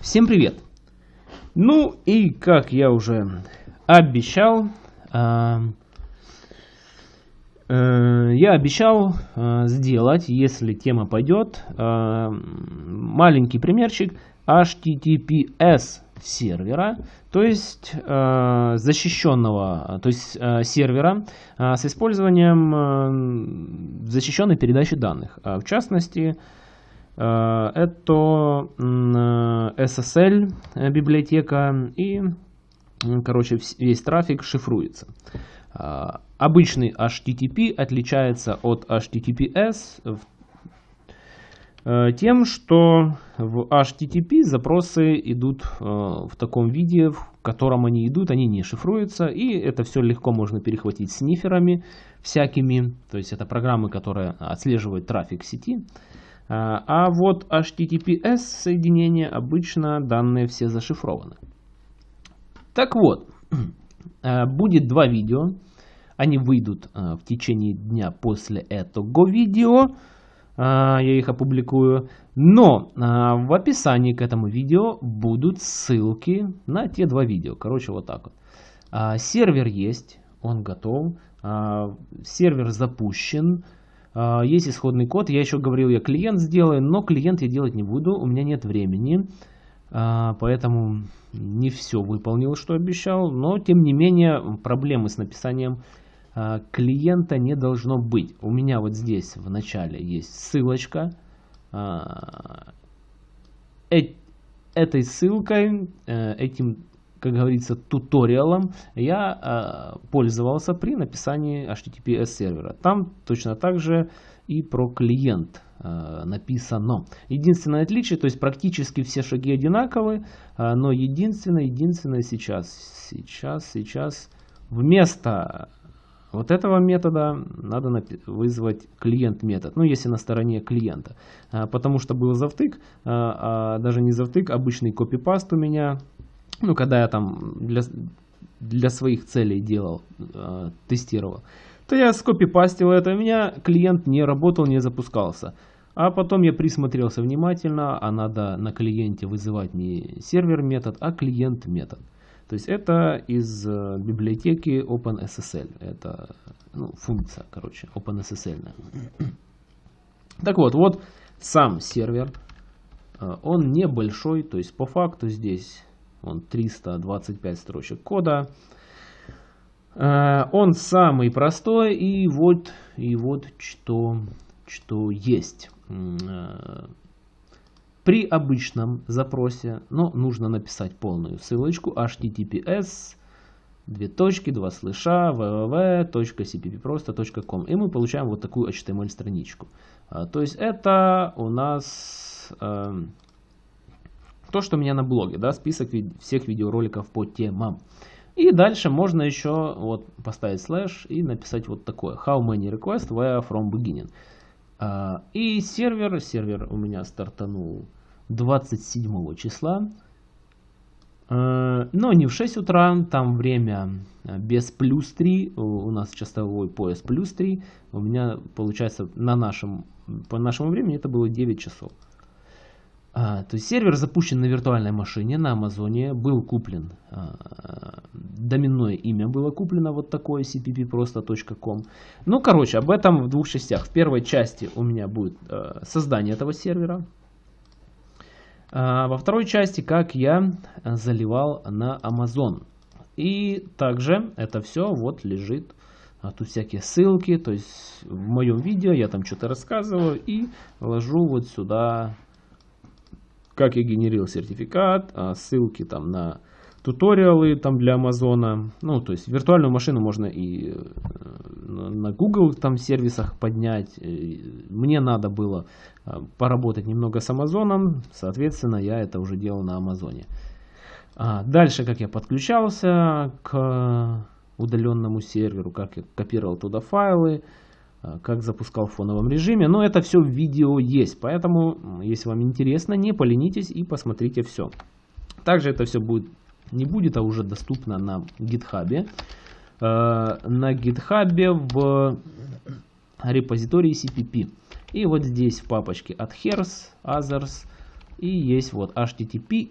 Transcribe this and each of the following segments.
Всем привет! Ну и как я уже обещал, э, э, я обещал э, сделать, если тема пойдет, э, маленький примерчик HTTPS сервера, то есть э, защищенного, то есть сервера с использованием защищенной передачи данных. А в частности, это SSL э, библиотека и, короче, весь трафик шифруется. Э, обычный HTTP отличается от HTTPS тем, что в HTTP запросы идут в таком виде, в котором они идут, они не шифруются, и это все легко можно перехватить сниферами всякими, то есть это программы, которые отслеживают трафик сети. А, а вот HTTPS соединения обычно данные все зашифрованы. Так вот, э, будет два видео. Они выйдут э, в течение дня после этого видео. Я их опубликую. Но в описании к этому видео будут ссылки на те два видео. Короче, вот так вот. Сервер есть, он готов. Сервер запущен. А, есть исходный код, я еще говорил, я клиент сделаю, но клиент я делать не буду, у меня нет времени. А, поэтому не все выполнил, что обещал. Но, тем не менее, проблемы с написанием а, клиента не должно быть. У меня вот здесь в начале есть ссылочка. Этой ссылкой, э, этим как говорится, туториалом я э, пользовался при написании HTTPS сервера. Там точно так же и про клиент э, написано. Единственное отличие, то есть практически все шаги одинаковые, э, но единственное, единственное сейчас, сейчас, сейчас вместо вот этого метода надо вызвать клиент метод, ну если на стороне клиента, потому что был завтык, а даже не завтык, обычный копипаст у меня ну, когда я там для, для своих целей делал, э, тестировал, то я скопипастил это, у меня клиент не работал, не запускался. А потом я присмотрелся внимательно, а надо на клиенте вызывать не сервер метод, а клиент метод. То есть это из э, библиотеки OpenSSL. Это ну, функция, короче, OpenSSL. Так вот, вот сам сервер. Э, он небольшой, то есть по факту здесь он 325 строчек кода. Э, он самый простой, и вот, и вот что, что есть. Э, при обычном запросе, но нужно написать полную ссылочку https две точки, два слыша, www.cppprosto.com и мы получаем вот такую HTML страничку. Э, то есть это у нас то, что у меня на блоге, да, список ви всех видеороликов по темам. И дальше можно еще вот поставить слэш и написать вот такое. How many requests were from beginning. Uh, и сервер, сервер у меня стартанул 27 числа. Uh, но не в 6 утра, там время без плюс 3, у нас часовой пояс плюс 3. У меня получается на нашем, по нашему времени это было 9 часов. А, то есть сервер запущен на виртуальной машине на Амазоне, был куплен, а, доменное имя было куплено вот такое cppprosto.com. Ну, короче, об этом в двух частях. В первой части у меня будет а, создание этого сервера. А, во второй части, как я заливал на Amazon. И также это все вот лежит а тут всякие ссылки, то есть в моем видео я там что-то рассказываю и ложу вот сюда как я генерил сертификат, а, ссылки там на туториалы там для Амазона. Ну, то есть виртуальную машину можно и э, на Google там сервисах поднять. Мне надо было а, поработать немного с Амазоном, соответственно, я это уже делал на Амазоне. А дальше, как я подключался к удаленному серверу, как я копировал туда файлы, Э, как запускал в фоновом режиме. Но это все в видео есть, поэтому, если вам интересно, не поленитесь и посмотрите все. Также это все будет, не будет, а уже доступно на гитхабе. Э, на гитхабе в репозитории CPP. И вот здесь в папочке от Hers, Others и есть вот HTTP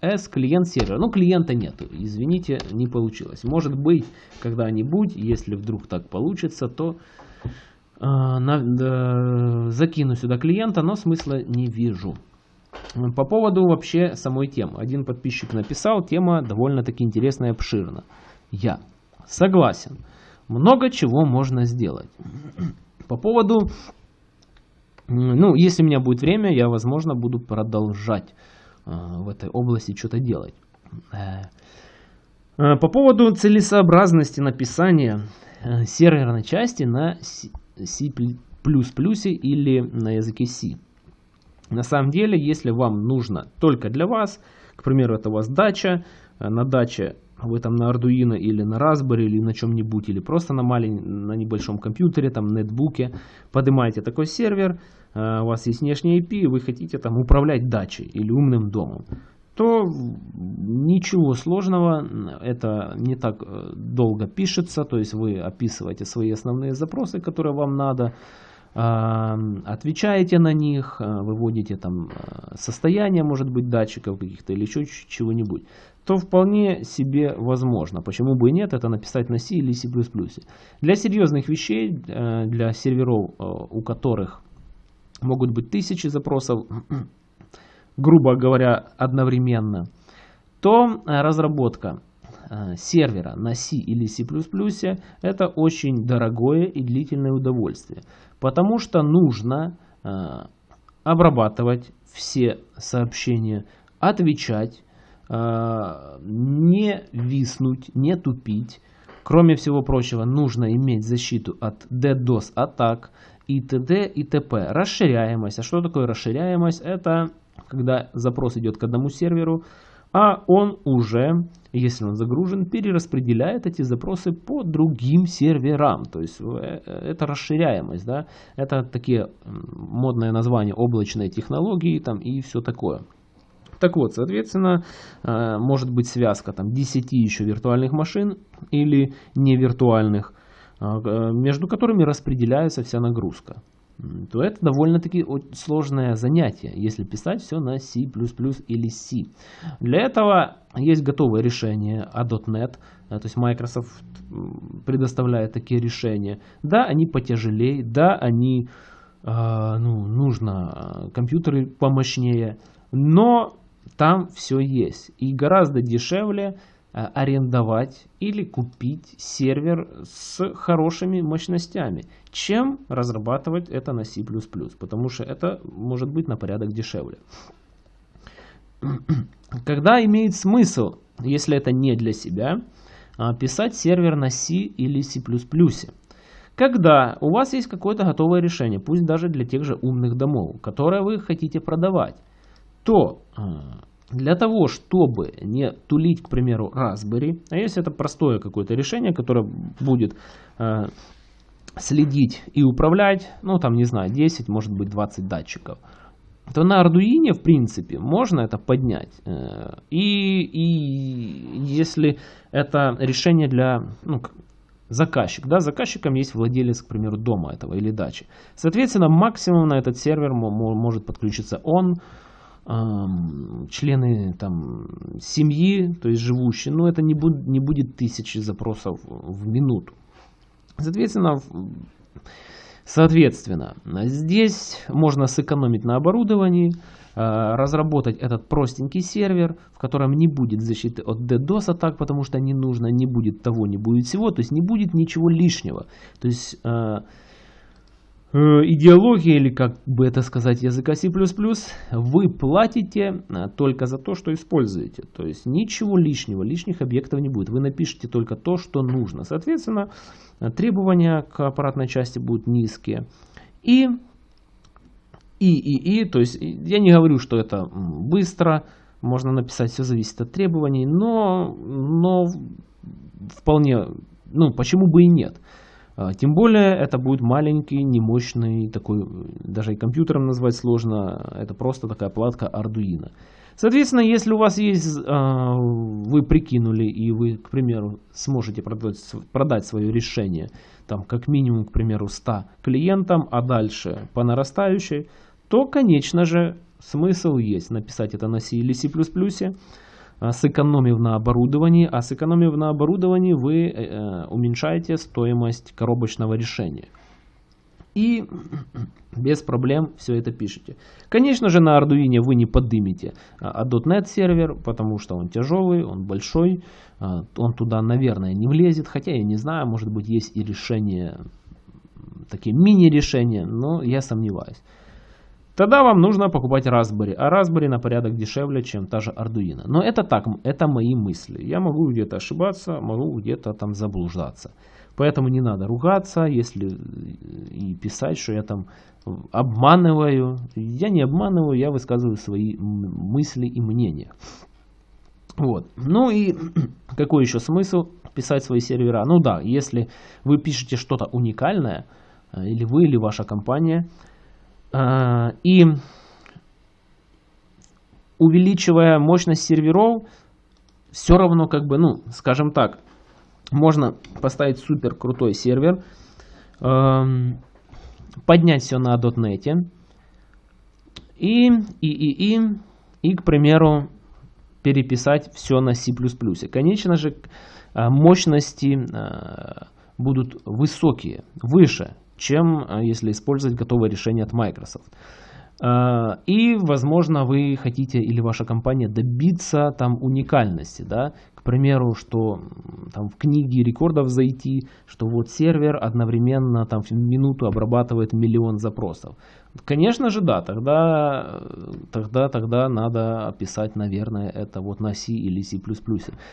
S клиент сервер. Ну, клиента нету, извините, не получилось. Может быть, когда-нибудь, если вдруг так получится, то э, э, закину сюда клиента, но смысла не вижу. По поводу вообще самой темы. Один подписчик написал, тема довольно-таки интересная и обширна. Я согласен. Много чего можно сделать. По поводу, ну, если у меня будет время, я, возможно, буду продолжать э, в этой области что-то делать. Э, э, по поводу целесообразности написания серверной части на C++ или на языке C. На самом деле, если вам нужно только для вас, к примеру, это у вас дача, на даче вы там на Arduino или на Raspberry или на чем-нибудь, или просто на, маленьком, на небольшом компьютере, там нетбуке, поднимаете такой сервер, у вас есть внешний IP, и вы хотите там управлять дачей или умным домом, то ничего сложного, это не так э, долго пишется, то есть вы описываете свои основные запросы, которые вам надо, отвечаете на них, э, выводите там э, состояние, может быть, датчиков каких-то или еще чего-нибудь, то вполне себе возможно. Почему бы и нет, это написать на C или C++. Для серьезных вещей, для серверов, у которых могут быть тысячи запросов, грубо говоря, одновременно, то э, разработка э, сервера на C или C++ это очень дорогое и длительное удовольствие, потому что нужно э, обрабатывать все сообщения, отвечать, не виснуть, не тупить. Кроме всего прочего, нужно иметь защиту от DDoS атак и т.д. и т.п. Расширяемость. А что такое расширяемость? Это когда запрос идет к одному серверу, а он уже, если он загружен, перераспределяет эти запросы по другим серверам. То есть э, это расширяемость, да? это такие модные названия облачной технологии там, и все такое. Так вот, соответственно, э, может быть связка там, 10 еще виртуальных машин или невиртуальных э, между которыми распределяется вся нагрузка, то это довольно-таки сложное занятие, если писать все на C++ или C. Для этого есть готовое решение .NET, э, то есть Microsoft предоставляет такие решения. Да, они потяжелее, да, они э, ну, нужно компьютеры помощнее, но там все есть. И гораздо дешевле Э, арендовать или купить сервер с хорошими мощностями, чем разрабатывать это на C++, потому что это может быть на порядок дешевле. Когда имеет смысл, если это не для себя, а, писать сервер на C или C++? Когда у вас есть какое-то готовое решение, пусть даже для тех же умных домов, которое вы хотите продавать, то а, для того, чтобы не тулить, к примеру, Raspberry, а если это простое какое-то решение, которое будет э, следить и управлять, ну там, не знаю, 10, может быть 20 датчиков, то на Arduino, в принципе, можно это поднять. Э, и, и если это решение для ну, заказчик, да, заказчиком есть владелец, к примеру, дома этого или дачи. Соответственно, максимум на этот сервер может подключиться он, члены там, семьи, то есть живущие, но это не, будет не будет тысячи запросов в минуту. Соответственно, соответственно, здесь можно сэкономить на оборудовании, а, разработать этот простенький сервер, в котором не будет защиты от DDoS атак, потому что не нужно, не будет того, не будет всего, то есть не будет ничего лишнего. То есть Э, идеология, или как бы это сказать, языка C++, вы платите э, только за то, что используете. То есть ничего лишнего, лишних объектов не будет. Вы напишите только то, что нужно. Соответственно, э, требования к аппаратной части будут низкие. И, и, и, и, то есть я не говорю, что это быстро, можно написать, все зависит от требований, но, но вполне, ну почему бы и нет. А, тем более это будет маленький, немощный, такой, даже и компьютером назвать сложно, это просто такая платка Arduino. Соответственно, если у вас есть, а, вы прикинули и вы, к примеру, сможете продать, продать свое решение, там, как минимум, к примеру, 100 клиентам, а дальше по нарастающей, то, конечно же, смысл есть написать это на C или C++, сэкономив на оборудовании, а сэкономив на оборудовании вы э, э, уменьшаете стоимость коробочного решения. И без проблем все это пишете. Конечно же на Arduino вы не поднимете а, .NET сервер, потому что он тяжелый, он большой, а, он туда, наверное, не влезет, хотя я не знаю, может быть есть и решения, такие мини-решения, но я сомневаюсь. Тогда вам нужно покупать Raspberry, а Raspberry на порядок дешевле, чем та же Arduino. Но это так, это мои мысли. Я могу где-то ошибаться, могу где-то там заблуждаться. Поэтому не надо ругаться, если и писать, что я там обманываю. Я не обманываю, я высказываю свои мысли и мнения. Вот. Ну и какой еще смысл писать свои сервера? Ну да, если вы пишете что-то уникальное, э, или вы, или ваша компания, и увеличивая мощность серверов, все равно как бы, ну, скажем так, можно поставить супер крутой сервер, эм, поднять все на .NET и, и, и, и, и, к примеру, переписать все на C++. Конечно же, э, мощности э, будут высокие, выше, чем э, если использовать готовое решение от Microsoft. Э, и, возможно, вы хотите или ваша компания добиться там уникальности, да, к примеру, что там в книге рекордов зайти, что вот сервер одновременно там в минуту обрабатывает миллион запросов. Конечно же, да, тогда, тогда, тогда надо описать, наверное, это вот на C или C++.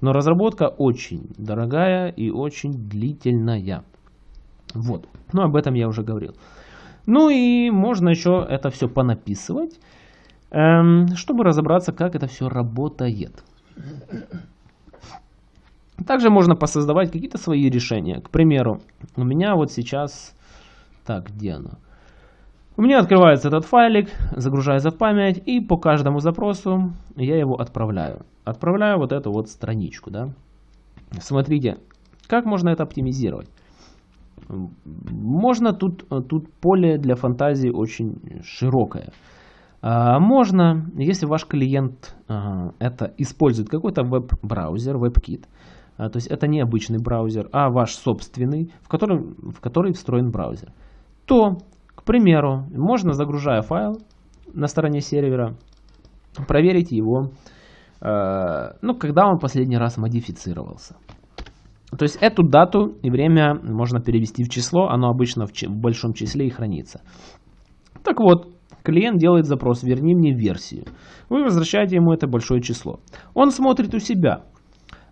Но разработка очень дорогая и очень длительная. Вот. Ну, об этом я уже говорил. Ну и можно еще это все понаписывать, эм, чтобы разобраться, как это все работает. Также можно посоздавать какие-то свои решения. К примеру, у меня вот сейчас... Так, где оно? У меня открывается этот файлик, загружается в память, и по каждому запросу я его отправляю. Отправляю вот эту вот страничку, да. Смотрите, как можно это оптимизировать. Можно тут, тут поле для фантазии очень широкое. А, можно, если ваш клиент а, это использует какой-то веб-браузер, WebKit, а, то есть это не обычный браузер, а ваш собственный, в, котором, в который встроен браузер, то, к примеру, можно, загружая файл на стороне сервера, проверить его, ну, когда он последний раз модифицировался. То есть эту дату и время можно перевести в число, оно обычно в, в большом числе и хранится. Так вот, клиент делает запрос «верни мне версию». Вы возвращаете ему это большое число. Он смотрит у себя,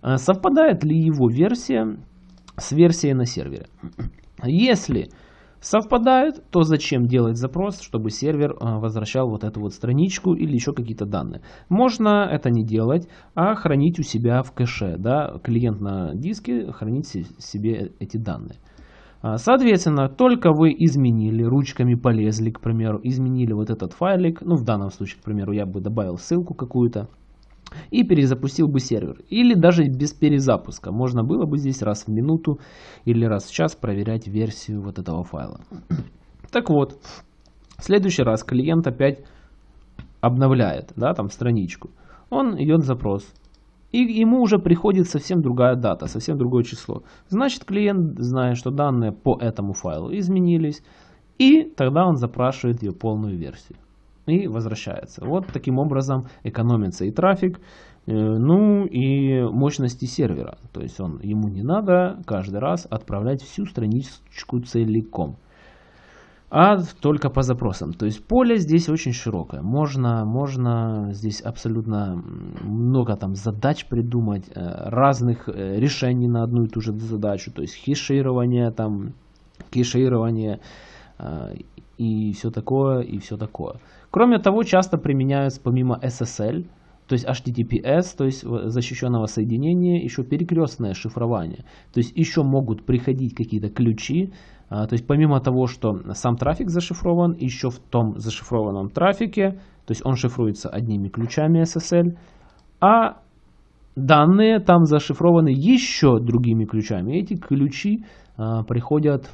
э, совпадает ли его версия с версией на сервере. Если совпадают, то зачем делать запрос, чтобы сервер э, возвращал вот эту вот страничку или еще какие-то данные. Можно это не делать, а хранить у себя в кэше. Да? Клиент на диске хранить себе эти данные. А, соответственно, только вы изменили, ручками полезли, к примеру, изменили вот этот файлик, ну в данном случае, к примеру, я бы добавил ссылку какую-то, и перезапустил бы сервер. Или даже без перезапуска. Можно было бы здесь раз в минуту или раз в час проверять версию вот этого файла. Так вот, в следующий раз клиент опять обновляет да, там страничку. Он идет запрос. И ему уже приходит совсем другая дата, совсем другое число. Значит, клиент знает, что данные по этому файлу изменились. И тогда он запрашивает ее полную версию и возвращается. Вот таким образом экономится и трафик, э, ну и мощности сервера. То есть он, ему не надо каждый раз отправлять всю страничку целиком, а только по запросам. То есть поле здесь очень широкое. Можно, можно здесь абсолютно много там задач придумать, э, разных э, решений на одну и ту же задачу. То есть хеширование, там, кеширование и все такое, и все такое. Кроме того, часто применяются помимо SSL, то есть HTTPS, то есть защищенного соединения, еще перекрестное шифрование. То есть еще могут приходить какие-то ключи, а, то есть помимо того, что сам трафик зашифрован, еще в том зашифрованном трафике, то есть он шифруется одними ключами SSL, а данные там зашифрованы еще другими ключами. Эти ключи а, приходят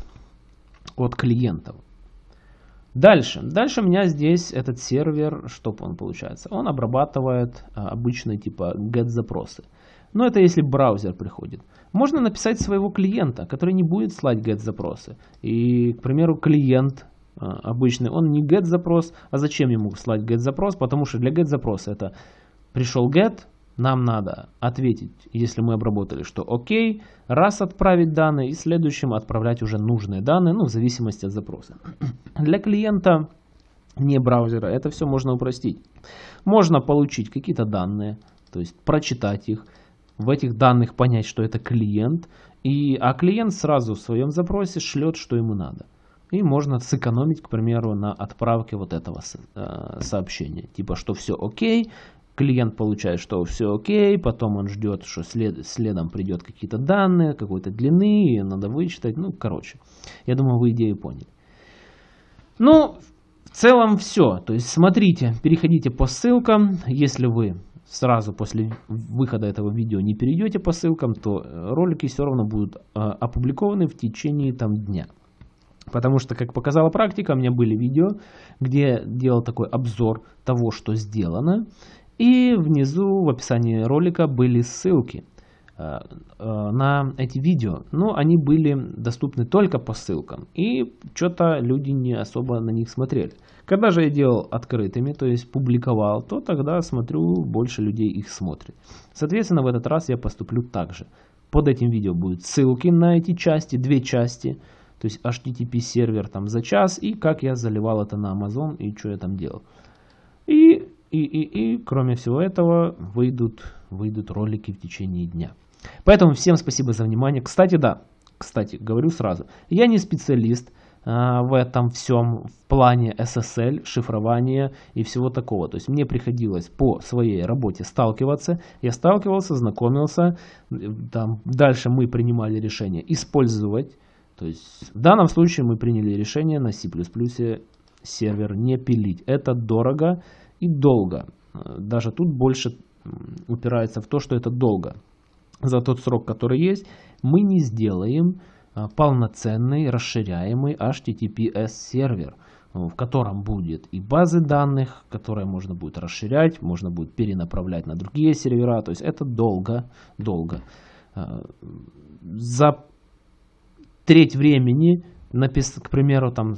от клиентов. Дальше. Дальше у меня здесь этот сервер, что он получается? Он обрабатывает а, обычные типа get запросы. Но это если браузер приходит. Можно написать своего клиента, который не будет слать get запросы. И, к примеру, клиент а, обычный, он не get запрос, а зачем ему слать get запрос? Потому что для get запроса это пришел get, нам надо ответить, если мы обработали, что окей, раз отправить данные и следующим отправлять уже нужные данные, ну в зависимости от запроса. Для клиента не браузера это все можно упростить. Можно получить какие-то данные, то есть прочитать их, в этих данных понять, что это клиент, и, а клиент сразу в своем запросе шлет, что ему надо. И можно сэкономить, к примеру, на отправке вот этого э, сообщения. Типа, что все окей, клиент получает, что все окей, потом он ждет, что след, следом придет какие-то данные, какой-то длины, надо вычитать, ну, короче. Я думаю, вы идею поняли. Ну, в целом все. То есть, смотрите, переходите по ссылкам. Если вы сразу после выхода этого видео не перейдете по ссылкам, то ролики все равно будут э, опубликованы в течение там дня. Потому что, как показала практика, у меня были видео, где делал такой обзор того, что сделано. И внизу в описании ролика были ссылки э, э, на эти видео. Но они были доступны только по ссылкам. И что-то люди не особо на них смотрели. Когда же я делал открытыми, то есть публиковал, то тогда смотрю, больше людей их смотрит. Соответственно, в этот раз я поступлю так же. Под этим видео будут ссылки на эти части, две части. То есть HTTP сервер там за час и как я заливал это на Amazon и что я там делал. И и, и, и кроме всего этого выйдут, выйдут ролики в течение дня. Поэтому всем спасибо за внимание. Кстати, да, кстати, говорю сразу, я не специалист а, в этом всем в плане SSL, шифрования и всего такого. То есть мне приходилось по своей работе сталкиваться. Я сталкивался, знакомился. Там, дальше мы принимали решение использовать. То есть в данном случае мы приняли решение на C++ сервер не пилить. Это дорого и долго. Даже тут больше упирается в то, что это долго. За тот срок, который есть, мы не сделаем а, полноценный расширяемый HTTPS сервер, в котором будет и базы данных, которые можно будет расширять, можно будет перенаправлять на другие сервера. То есть это долго, долго. А, за треть времени, к примеру, там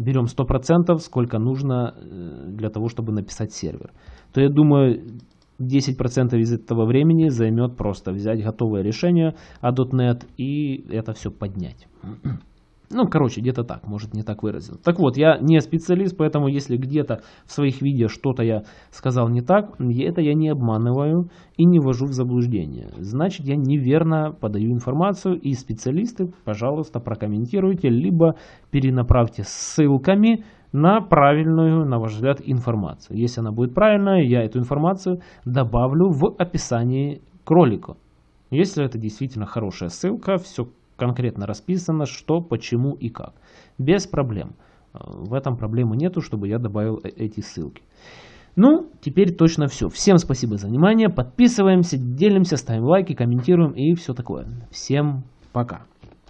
берем 100%, сколько нужно э, для того, чтобы написать сервер, то я думаю, 10% из этого времени займет просто взять готовое решение, а .NET и это все поднять. Ну, короче, где-то так, может не так выразил. Так вот, я не специалист, поэтому если где-то в своих видео что-то я сказал не так, это я не обманываю и не ввожу в заблуждение. Значит, я неверно подаю информацию, и специалисты, пожалуйста, прокомментируйте, либо перенаправьте ссылками на правильную, на ваш взгляд, информацию. Если она будет правильная, я эту информацию добавлю в описании к ролику. Если это действительно хорошая ссылка, все конкретно расписано, что, почему и как. Без проблем. Э, в этом проблемы нету, чтобы я добавил э, эти ссылки. Ну, теперь точно все. Всем спасибо за внимание. Подписываемся, делимся, ставим лайки, комментируем и все такое. Всем пока.